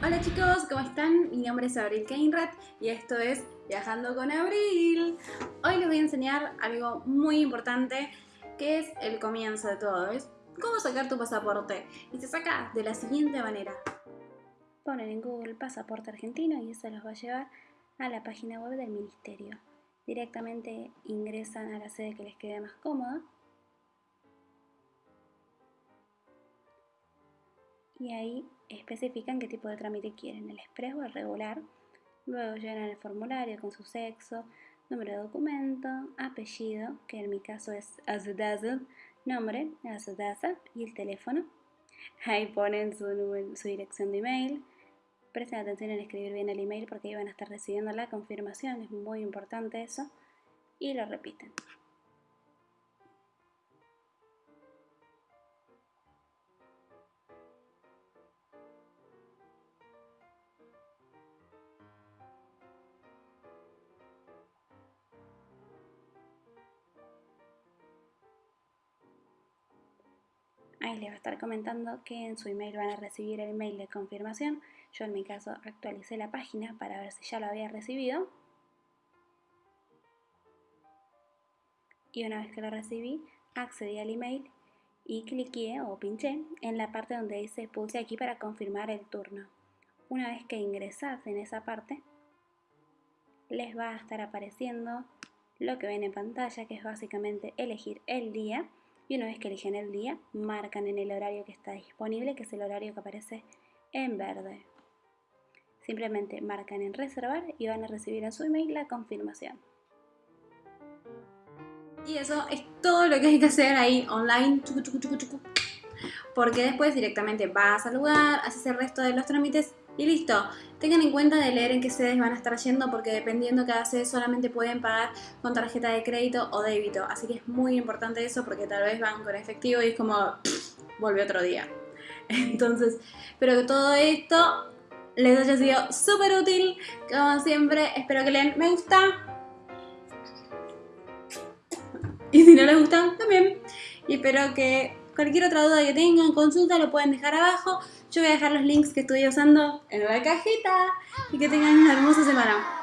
Hola chicos, ¿cómo están? Mi nombre es Abril Keinrat y esto es Viajando con Abril. Hoy les voy a enseñar algo muy importante que es el comienzo de todo, es cómo sacar tu pasaporte. Y se saca de la siguiente manera. Ponen en Google pasaporte argentino y eso los va a llevar a la página web del ministerio. Directamente ingresan a la sede que les quede más cómoda. Y ahí especifican qué tipo de trámite quieren, el express o el regular. Luego llenan el formulario con su sexo, número de documento, apellido, que en mi caso es Azudazud, nombre, Azudaza y el teléfono. Ahí ponen su, su dirección de email. Presten atención en escribir bien el email porque ahí van a estar recibiendo la confirmación, es muy importante eso. Y lo repiten. Ahí les va a estar comentando que en su email van a recibir el email de confirmación. Yo en mi caso actualicé la página para ver si ya lo había recibido. Y una vez que lo recibí, accedí al email y cliqué o pinché en la parte donde dice pulse aquí para confirmar el turno. Una vez que ingresas en esa parte, les va a estar apareciendo lo que ven en pantalla, que es básicamente elegir el día y una vez que eligen el día, marcan en el horario que está disponible, que es el horario que aparece en verde. Simplemente marcan en reservar y van a recibir en su email la confirmación. Y eso es todo lo que hay que hacer ahí online, porque después directamente vas al lugar, haces el resto de los trámites y listo. Tengan en cuenta de leer en qué sedes van a estar yendo porque dependiendo cada sede solamente pueden pagar con tarjeta de crédito o débito. Así que es muy importante eso porque tal vez van con efectivo y es como, vuelve otro día. Entonces, espero que todo esto les haya sido súper útil. Como siempre, espero que lean me gusta. Y si no les gusta, también. Y espero que cualquier otra duda que tengan, consulta, lo pueden dejar abajo. Yo voy a dejar los links que estoy usando en la cajita y que tengan una hermosa semana.